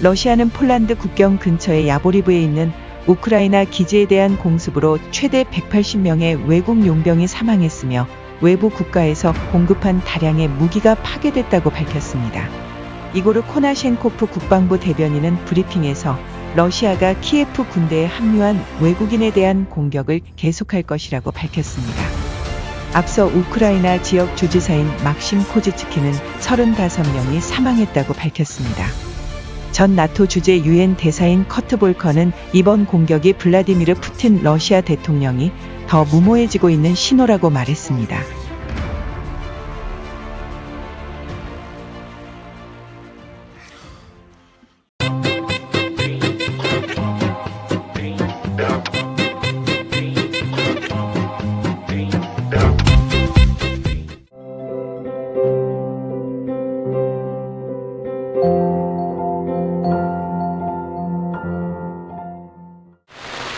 러시아는 폴란드 국경 근처의 야보리브에 있는 우크라이나 기지에 대한 공습으로 최대 180명의 외국 용병이 사망했으며 외부 국가에서 공급한 다량의 무기가 파괴됐다고 밝혔습니다. 이고르 코나셴코프 국방부 대변인은 브리핑에서 러시아가 키예프 군대에 합류한 외국인에 대한 공격을 계속할 것이라고 밝혔습니다. 앞서 우크라이나 지역 주지사인 막심 코지츠키는 35명이 사망했다고 밝혔습니다. 전 나토 주재 유엔 대사인 커트 볼커는 이번 공격이 블라디미르 푸틴 러시아 대통령이 더 무모해지고 있는 신호라고 말했습니다.